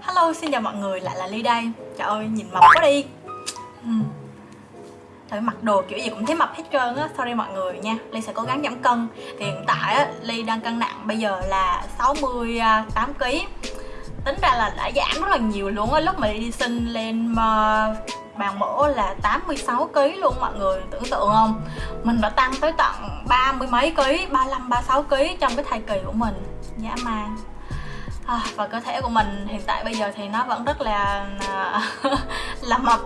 Hello, xin chào mọi người, lại là Ly đây. Trời ơi, nhìn mập quá đi. Hmm. Thôi mặc đồ kiểu gì cũng thấy mập hết trơn á. Sorry mọi người nha Ly sẽ cố gắng giảm cân. Thì hiện tại á, Ly đang cân nặng bây giờ là 68kg Tính ra là đã giảm rất là nhiều luôn á. Lúc mà đi sinh lên ờ, bàn mổ là 86 kg luôn mọi người tưởng tượng không? Mình đã tăng tới tận ba mươi mấy ký 35 36 kg trong cái thai kỳ của mình. Dạ, Dã man à, và cơ thể của mình hiện tại bây giờ thì nó vẫn rất là à, là mập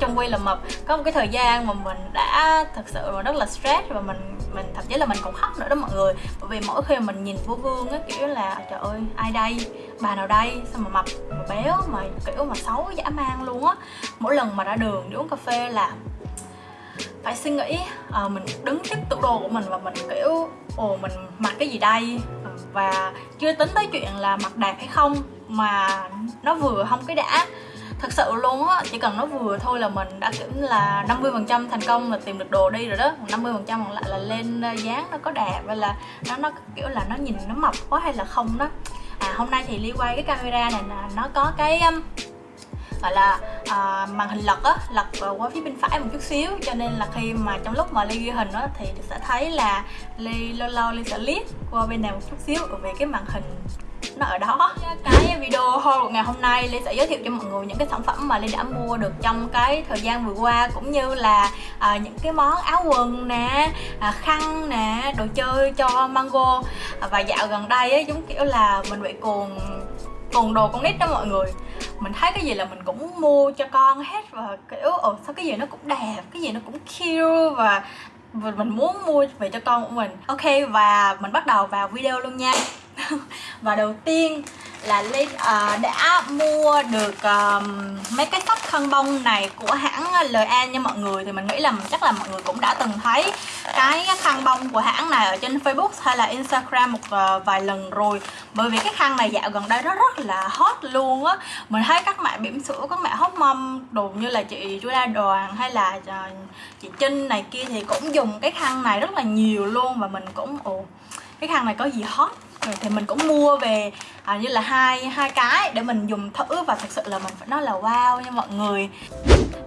trong quy là mập. Có một cái thời gian mà mình đã thật sự mà rất là stress và mình mình thậm chí là mình cũng khóc nữa đó mọi người. Bởi vì mỗi khi mình nhìn vô gương á kiểu là trời ơi ai đây? Bà nào đây? Sao mà mập mà béo mà kiểu mà xấu dã man luôn á. Mỗi lần mà ra đường đi uống cà phê là phải suy nghĩ à, mình đứng trước tủ đồ của mình và mình kiểu ồ mình mặc cái gì đây? Và chưa tính tới chuyện là mặc đẹp hay không mà nó vừa không cái đã. Thật sự luôn á, chỉ cần nó vừa thôi là mình đã kiểu là 50 phần trăm thành công là tìm được đồ đi rồi đó. 50 phần trăm còn lại là lên ờ, dáng nó có đẹp hay là nó nó kiểu là nó nhìn nó mập quá hay là không đó. À hôm nay thì ly quay cái camera này là nó có cái gọi là à, màn hình lật á lật qua phía bên phải một chút xíu. Cho nên là khi mà trong lúc mà ly ghi hình á thì sẽ thấy là ly lâu lâu ly sẽ liếc qua bên này một chút xíu về cái màn hình nó ở đó. Cái video haul của ngày hôm nay Ly sẽ giới thiệu cho mọi người những cái sản phẩm mà Ly đã mua được trong cái thời gian vừa qua cũng như là à, những cái món áo quần nè à, khăn nè đồ chơi cho mango. À, và dạo gần đây ấy, giống kiểu là mình bị cuồng cuồng đồ con nít đó mọi người mình thấy cái gì là mình cũng mua cho con hết và kiểu, ồ, sao cái gì nó cũng đẹp, cái gì nó cũng cute và mình muốn mua về cho con của mình. Ok, và mình bắt đầu vào video luôn nha. và đầu tiên là Ly uh, đã mua được um, mấy cái sắp khăn bông này của hãng LA nha mọi người thì mình nghĩ là chắc là mọi người cũng đã từng thấy cái khăn bông của hãng này ở trên Facebook hay là Instagram một uh, vài lần rồi. Bởi vì cái khăn này dạo gần đây nó rất là hot luôn á. Mình thấy các mẹ bỉm sữa các mẹ hóc mâm đồ như là chị Julia Đoàn hay là uh, chị Trinh này kia thì cũng dùng cái khăn này rất là nhiều luôn và mình cũng ồ cái khăn này có gì hot? Ừ, thì mình cũng mua về à, như là hai hai cái để mình dùng thử và thật sự là mình phải nói là wow nha mọi người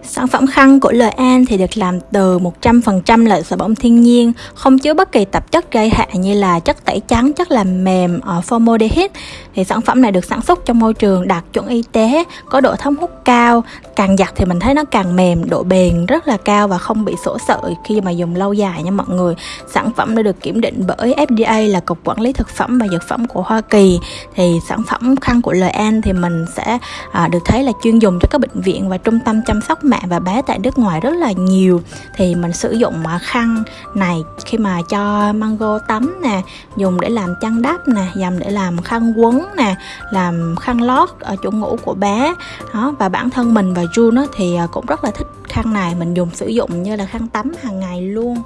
Sản phẩm khăn của Lời An thì được làm từ 100% là sợi bông thiên nhiên, không chứa bất kỳ tạp chất gây hại như là chất tẩy trắng, chất làm mềm, ở formaldehyde. Thì sản phẩm này được sản xuất trong môi trường đạt chuẩn y tế, có độ thấm hút cao, càng giặt thì mình thấy nó càng mềm, độ bền rất là cao và không bị sổ sợi khi mà dùng lâu dài nha mọi người. Sản phẩm đã được kiểm định bởi FDA là Cục Quản lý Thực phẩm và Dược phẩm của Hoa Kỳ. Thì sản phẩm khăn của Lời An thì mình sẽ à, được thấy là chuyên dùng cho các bệnh viện và trung tâm chăm sóc mẹ và bé tại nước ngoài rất là nhiều. Thì mình sử dụng à, khăn này khi mà cho mango tắm nè dùng để làm chăn đắp nè dầm để làm khăn quấn nè làm khăn lót ở chỗ ngủ của bé. Đó và bản thân mình và June thì à, cũng rất là thích khăn này. Mình dùng sử dụng như là khăn tắm hàng ngày luôn.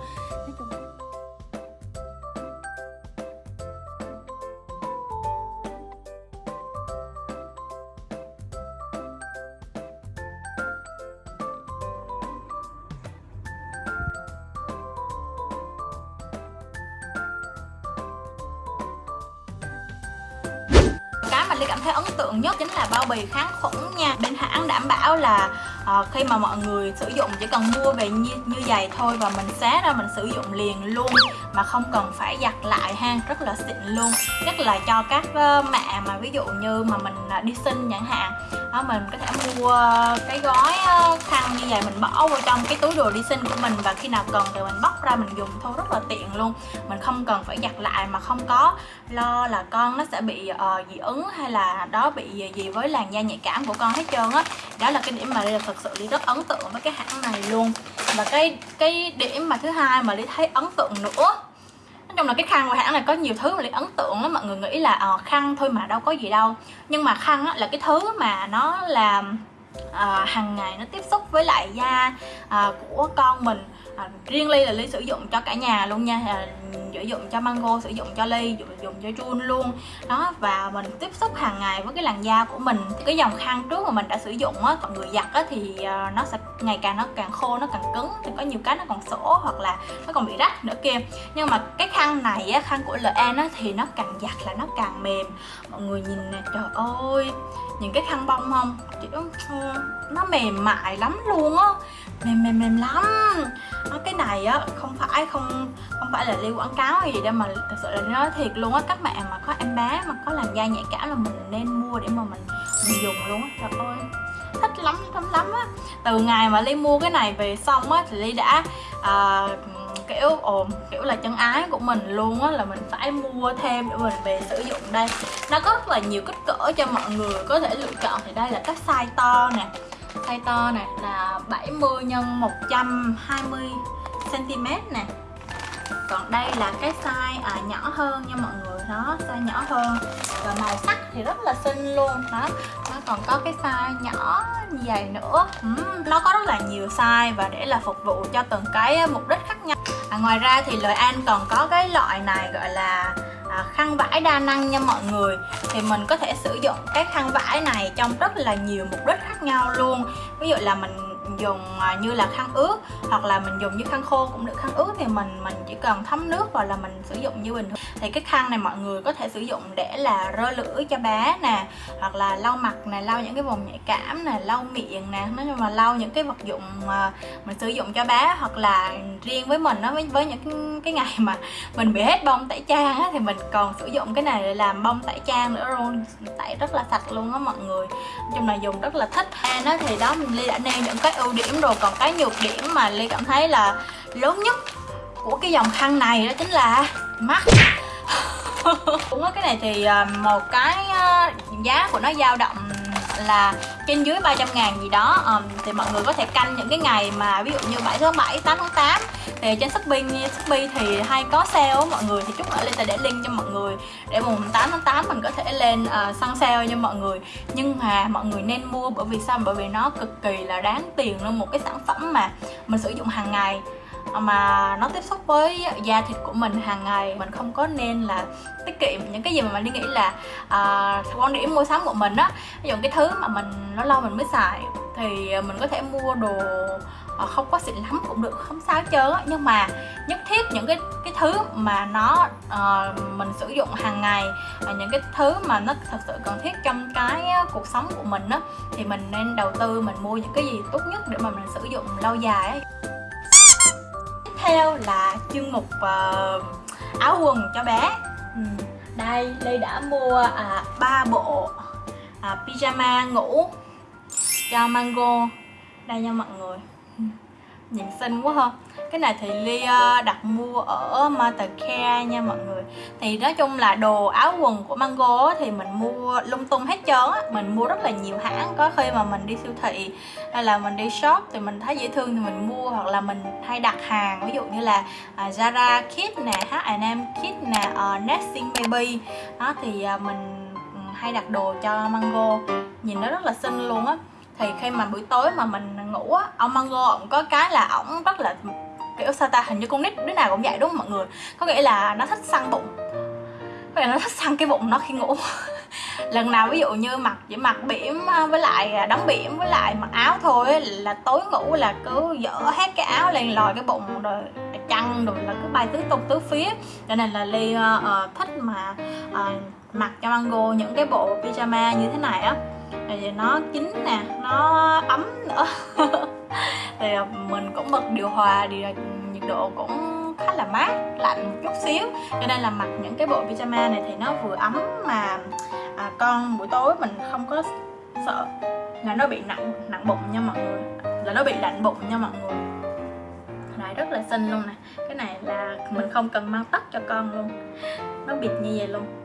Ly cảm thấy ấn tượng nhất chính là bao bì kháng khuẩn nha. Bên hãng đảm bảo là uh, khi mà mọi người sử dụng chỉ cần mua về như, như vậy thôi và mình xé ra mình sử dụng liền luôn mà không cần phải giặt lại ha rất là xịn luôn. Nhất là cho các ờ, mẹ mà ví dụ như mà mình à, đi sinh chẳng hạn đó, mình có thể mua cái gói ờ, khăn như vậy mình bỏ vô trong cái túi đồ đi sinh của mình và khi nào cần thì mình bóc ra mình dùng thôi rất là tiện luôn. Mình không cần phải giặt lại mà không có lo là con nó sẽ bị uh, dị ứng hay là đó bị gì với làn da nhạy cảm của con hết trơn á. Đó. đó là cái điểm mà đây là thật sự đi rất ấn tượng với cái hãng này luôn. Và cái cái điểm mà thứ hai mà đi thấy ấn tượng nữa nói chung là cái khăn của hãng này có nhiều thứ mà lại ấn tượng lắm mọi người nghĩ là à, khăn thôi mà đâu có gì đâu. Nhưng mà khăn á, là cái thứ mà nó làm à, hàng ngày nó tiếp xúc với lại da à, của con mình à, riêng ly là ly sử dụng cho cả nhà luôn nha. À, sử dụng cho mango sử dụng cho ly dùng, dùng cho jun luôn. Đó và mình tiếp xúc hàng ngày với cái làn da của mình. Cái dòng khăn trước mà mình đã sử dụng á mọi người giặt á thì à, nó sẽ ngày càng nó càng khô nó càng cứng. Thì có nhiều cái nó còn sổ hoặc là nó còn bị rách nữa kia. Nhưng mà cái khăn này á khăn của LA nó thì nó càng giặt là nó càng mềm. Mọi người nhìn nè trời ơi. Những cái khăn bông không? Chị nó mềm mại lắm luôn á mềm mềm mềm lắm. Nó cái này á không phải không không phải là lưu quảng cáo hay gì đâu mà thật sự là nói thiệt luôn á. Các bạn mà có em bé mà có làn da nhạy cảm là mình nên mua để mà mình mình dùng luôn á. Trời ơi thích lắm lắm lắm á. Từ ngày mà ly mua cái này về xong á thì ly đã à, kiểu ồn kiểu là chân ái của mình luôn á là mình phải mua thêm để mình về sử dụng đây. Nó có rất là nhiều kích cỡ cho mọi người có thể lựa chọn. Thì đây là các size to nè size to nè là 70 x 120 cm nè. Còn đây là cái size à, nhỏ hơn nha mọi người đó size nhỏ hơn. Và màu sắc thì rất là xinh luôn đó. Nó còn có cái size nhỏ dài nữa. Uhm, nó có rất là nhiều size và để là phục vụ cho từng cái à, mục đích khác nhau. À, ngoài ra thì lợi an còn có cái loại này gọi là à, khăn vải đa năng nha mọi người. Thì mình có thể sử dụng cái khăn vải này trong rất là nhiều mục đích khác nhau luôn. Ví dụ là mình dùng à, như là khăn ướt hoặc là mình dùng như khăn khô cũng được. Khăn ướt thì mình mình chỉ cần thấm nước và là mình sử dụng như bình thường. Thì cái khăn này mọi người có thể sử dụng để là rơ lưỡi cho bé nè hoặc là lau mặt nè lau những cái vùng nhạy cảm nè lau miệng nè. Nói chung là lau những cái vật dụng mà mình sử dụng cho bé hoặc là riêng với mình nó với, với những cái, cái ngày mà mình bị hết bông tẩy trang á, thì mình còn sử dụng cái này để làm bông tẩy trang nữa. Luôn tẩy rất là sạch luôn á mọi người. Nói chung là dùng rất là thích. An nó thì đó mình ly đã nêu những cái ưu ưu điểm rồi còn cái nhược điểm mà ly cảm thấy là lớn nhất của cái dòng khăn này đó chính là mắt. Cũng có cái này thì à, một cái à, giá của nó dao động là trên dưới 300 ngàn gì đó. Um, thì mọi người có thể canh những cái ngày mà ví dụ như 7 tháng 7, 8 tháng 8 thì trên Shopee Shopee thì hay có sale mọi người. Thì chút nữa Linh sẽ để link cho mọi người. Để mùng 8 tháng 8 mình có thể lên uh, săn sale cho mọi người. Nhưng mà mọi người nên mua bởi vì sao? Bởi vì nó cực kỳ là đáng tiền luôn. Một cái sản phẩm mà mình sử dụng hàng ngày mà nó tiếp xúc với da thịt của mình hàng ngày. Mình không có nên là tiết kiệm những cái gì mà mình đi nghĩ là uh, quan điểm mua sắm của mình á. Ví dụ cái thứ mà mình nó lâu mình mới xài thì à, mình có thể mua đồ à, không có xịn lắm cũng được không sao chớ nhưng mà nhất thiết những cái cái thứ mà nó uh, mình sử dụng hàng ngày uh, những cái thứ mà nó thật sự cần thiết trong cái cuộc sống của mình á thì mình nên đầu tư mình mua những cái gì tốt nhất để mà mình sử dụng lâu dài ấy. Theo là chương mục uh, áo quần cho bé. Ừ. đây ly đã mua ba 3 bộ uh, pyjama ngủ cho mango. Đây nha mọi người. Nhìn xinh quá ha. Cái này thì ly đặt mua ở Mothercare nha mọi người. Thì nói chung là đồ áo quần của Mango thì mình mua lung tung hết trơn á. Mình mua rất là nhiều hãng. Có khi mà mình đi siêu thị hay là mình đi shop thì mình thấy dễ thương thì mình mua. Hoặc là mình hay đặt hàng. Ví dụ như là uh, Zara Kit nè H&M Kit nè uh, Nesting Baby. Đó thì uh, mình ừ, hay đặt đồ cho Mango. Nhìn nó rất là xinh luôn á thì khi mà buổi tối mà mình ngủ á ông Mango ổng có cái là ổng rất là kiểu sao ta hình như con nít đứa nào cũng vậy đúng không mọi người? Có nghĩa là nó thích săn bụng. Có nghĩa là nó thích săn cái bụng nó khi ngủ. Lần nào ví dụ như mặc chỉ mặc biển à, với lại đóng biển với lại mặc áo thôi là tối ngủ là cứ dỡ hết cái áo lên lòi cái bụng rồi chăn rồi là cứ bay tứ tung tứ phía. Cho nên là ly uh, thích mà uh, mặc cho mango những cái bộ pyjama như thế này á thì nó chín nè nó ấm nữa. Thì à, mình cũng bật điều hòa thì à, nhiệt độ cũng khá là mát lạnh một chút xíu. Cho nên là mặc những cái bộ pyjama này thì nó vừa ấm mà à, con buổi tối mình không có sợ là nó bị nặng nặng bụng nha mọi người. Là nó bị lạnh bụng nha mọi người. Này rất là xinh luôn nè. Cái này là mình không cần mang tất cho con luôn. Nó bịt như vậy luôn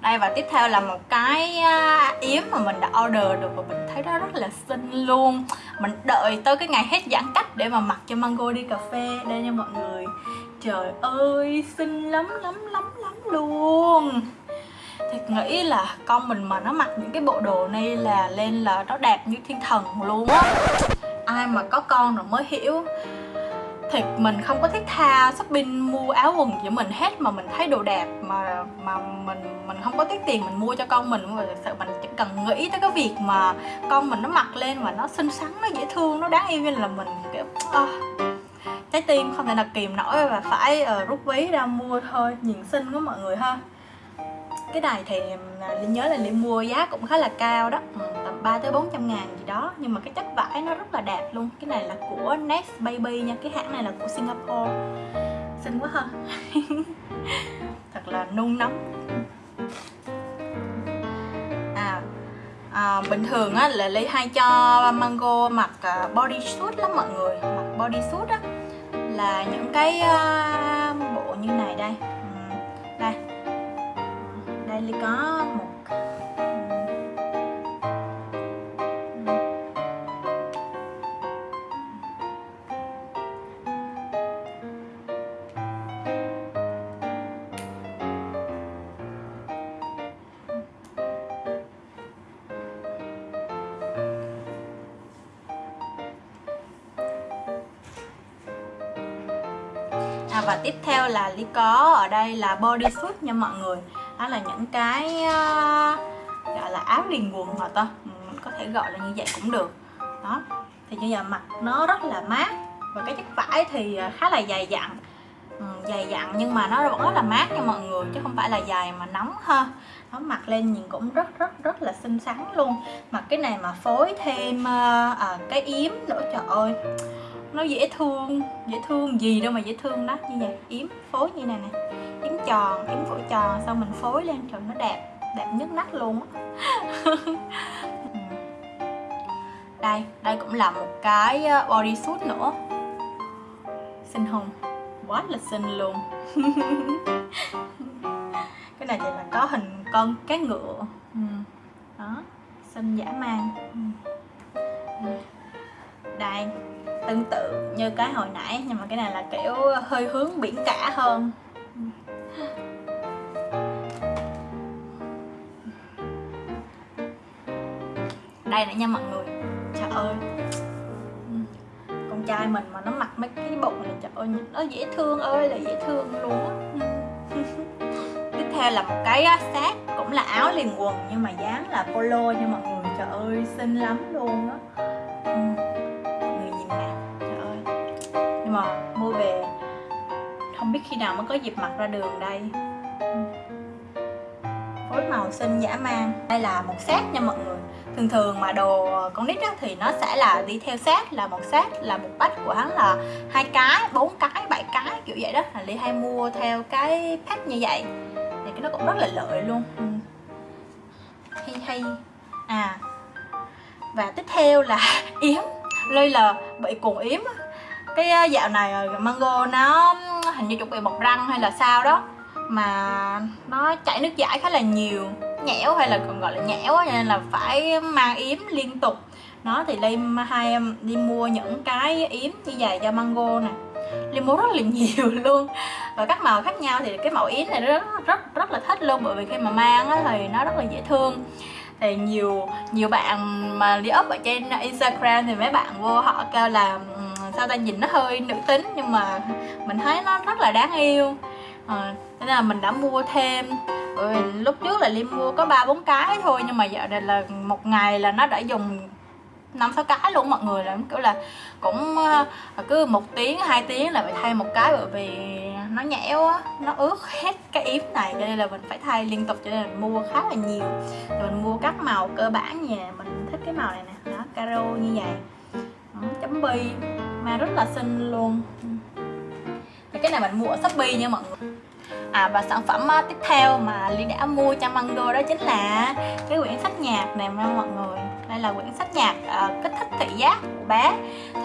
đây, và tiếp theo là một cái à, yếm mà mình đã order được và mình thấy nó rất là xinh luôn. Mình đợi tới cái ngày hết giãn cách để mà mặc cho mango đi cà phê. Đây nha mọi người. Trời ơi, xinh lắm lắm lắm lắm luôn. Thiệt nghĩ là con mình mà nó mặc những cái bộ đồ này là lên là nó đẹp như thiên thần luôn á. Ai mà có con rồi mới hiểu thì mình không có thiết tha shopping mua áo quần của mình hết mà mình thấy đồ đẹp mà mà mình mình không có tiết tiền mình mua cho con mình. Mà thực sự mình chỉ cần nghĩ tới cái việc mà con mình nó mặc lên mà nó xinh xắn nó dễ thương nó đáng yêu như là mình kiểu à, trái tim không thể nào kìm nổi. Và phải uh, rút ví ra mua thôi nhìn xinh quá mọi người ha. Cái này thì à, Linh nhớ là Linh mua giá cũng khá là cao đó. Ừ, 3 tới 400 ngàn gì đó. Nhưng mà cái chất vải nó rất là đẹp luôn. Cái này là của Next Baby nha. Cái hãng này là của Singapore. Xinh quá ha. Thật là nung nóng. À, à bình thường á là Ly hay cho Mango mặc à, uh, bodysuit lắm mọi người. Mặc body suit á. Là những cái uh, bộ như này đây. Ừ, đây. Đây Ly có một à, và tiếp theo là ly có. Ở đây là body suit nha mọi người. Đó là những cái uh, gọi là áo liền quần hả ta ừ, mình có thể gọi là như vậy cũng được. Đó. Thì như giờ mặc nó rất là mát và cái chất vải thì ờ, khá là dày dặn. Ừ, dày dặn nhưng mà nó vẫn rất là mát nha mọi người chứ không phải là dài mà nóng ha. Nó mặc lên nhìn cũng rất rất rất là xinh xắn luôn. Mặc cái này mà phối thêm uh, uh, cái yếm nữa trời ơi nó dễ thương dễ thương gì đâu mà dễ thương đó. Như vậy, yếm phối như này nè. Yếm tròn, yếm phổi tròn, xong mình phối lên trời nó đẹp đẹp nhất nách luôn đây đây cũng là một cái ờ, body suit nữa. Xinh hùng, quá là xinh luôn. Cái này thì là có hình con cá ngựa. Ừ, đó, xinh dã man. Ừ. Ừ. Đây tương tự như cái hồi nãy, nhưng mà cái này là kiểu hơi hướng biển cả hơn. Đây nè nha mọi người. Trời ơi. Con trai mình mà nó mặc mấy cái bộ này, trời ơi nó dễ thương ơi, là dễ thương luôn á. Tiếp theo là một cái sát cũng là áo liền quần nhưng mà dáng là polo nha mọi người. Trời ơi, xinh lắm luôn á. Nhưng mua về. Không biết khi nào mới có dịp mặc ra đường đây. Phối màu xinh dã man. Đây là một set nha mọi người. Thường thường mà đồ con nít á, thì nó sẽ là đi theo set là một set là một bách của hắn là hai cái bốn cái bảy cái kiểu vậy đó. Là ly hay mua theo cái pack như vậy. Thì cái nó cũng rất là lợi luôn. Ừ. Hay hay. À. Và tiếp theo là yếm. Lây là bị cuồng yếm cái ờ, dạo này ờ, mango nó hình như chuẩn bị bọc răng hay là sao đó mà nó chảy nước giải khá là nhiều nhẽo hay là còn gọi là nhẽo nên là phải mang yếm liên tục. Nó thì lên hai em đi mua những cái yếm như vậy cho mango nè. Lim mua rất là nhiều luôn. Và các màu khác nhau thì cái màu yếm này rất rất rất là thích luôn bởi vì khi mà mang á, thì nó rất là dễ thương. Thì nhiều nhiều bạn mà đi up ở trên Instagram thì mấy bạn vô họ kêu là sao ta nhìn nó hơi nữ tính nhưng mà mình thấy nó rất là đáng yêu. À, nên là mình đã mua thêm. Ừ, lúc trước là Liêm mua có ba bốn cái thôi nhưng mà giờ này là một ngày là nó đã dùng năm sáu cái luôn mọi người là kiểu là cũng ờ, cứ một tiếng hai tiếng là phải thay một cái bởi vì nó nhẽo á nó ướt hết cái yếm này cho nên là mình phải thay liên tục cho nên mình mua khá là nhiều. Rồi mình mua các màu cơ bản nhà mình thích cái màu này nè đó caro như vậy chấm bi mà rất là xinh luôn. Thì cái này mình mua ở shopee nha mọi người. À và sản phẩm à, tiếp theo mà Ly đã mua cho Mango đó chính là cái quyển sách nhạc này nha mọi người. Đây là quyển sách nhạc uh, kích thích thị giác của bé.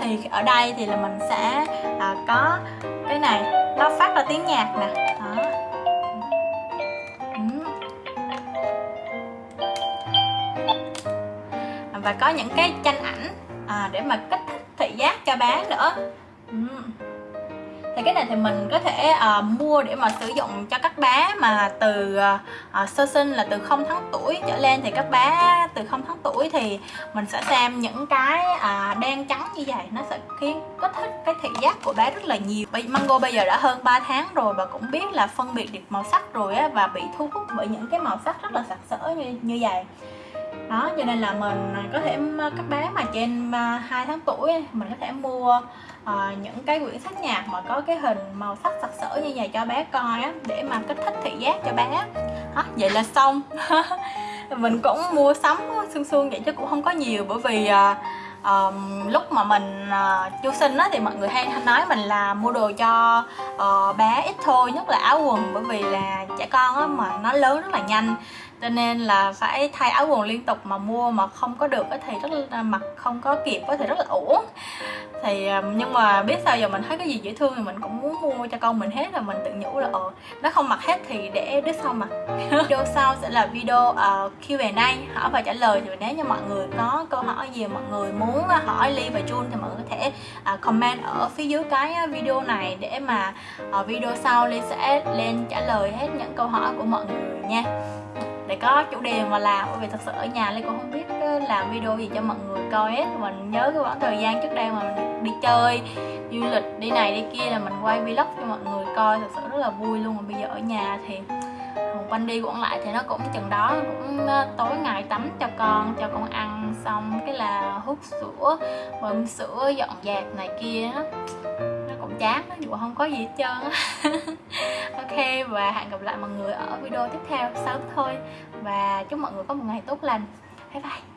Thì ở đây thì là mình sẽ uh, có cái này nó phát ra tiếng nhạc nè. Đó. Ừ. và có những cái tranh ảnh à, để mà kích thích thị giác cho bé nữa. Ừ. Thì cái này thì mình có thể uh, mua để mà sử dụng cho các bé mà từ uh, sơ sinh là từ 0 tháng tuổi trở lên. Thì các bé từ 0 tháng tuổi thì mình sẽ xem những cái uh, đen trắng như vậy. Nó sẽ khiến kích thích cái thị giác của bé rất là nhiều. Mango bây giờ đã hơn 3 tháng rồi và cũng biết là phân biệt được màu sắc rồi á và bị thu hút bởi những cái màu sắc rất là sặc sỡ như như vậy đó cho nên là mình có thể các bé mà trên à, 2 tháng tuổi mình có thể mua uh, những cái quyển sách nhạc mà có cái hình màu sắc sặc sỡ như vậy cho bé coi á để mà kích thích thị giác cho bé. Đó, vậy là xong. Mình cũng mua sắm xương xương vậy chứ cũng không có nhiều bởi vì uh, um, lúc mà mình uh, chu sinh á thì mọi người hay nói mình là mua đồ cho uh, bé ít thôi nhất là áo quần bởi vì là trẻ con á mà nó lớn rất là nhanh cho nên là phải thay áo quần liên tục mà mua mà không có được thì rất là mặc không có kịp thì rất là uổng. Thì à, nhưng mà biết sao giờ mình thấy cái gì dễ thương thì mình cũng muốn mua cho con mình hết là mình tự nhủ là ờ nó không mặc hết thì để đứa sau mặc. Video sau sẽ là video uh, Q&A hỏi và trả lời thì nếu như mọi người có câu hỏi gì mọi người muốn hỏi Ly và Jun thì mọi người có thể uh, comment ở phía dưới cái video này để mà uh, video sau Ly sẽ lên trả lời hết những câu hỏi của mọi người nha để có chủ đề mà làm. Bởi vì thật sự ở nhà Lê cũng không biết ờ, làm video gì cho mọi người coi hết. Mình nhớ cái khoảng thời gian trước đây mà mình đi chơi du lịch, đi này, đi kia là mình quay vlog cho mọi người coi. Thật sự rất là vui luôn. Mà bây giờ ở nhà thì quanh đi quẩn lại thì nó cũng chừng đó cũng ờ, tối ngày tắm cho con cho con ăn xong cái là hút sữa, bơm sữa, dọn dẹp này kia đó chán nó dù không có gì hết trơn á. Ok, và hẹn gặp lại mọi người ở video tiếp theo sớm thôi. Và chúc mọi người có một ngày tốt lành. Bye bye.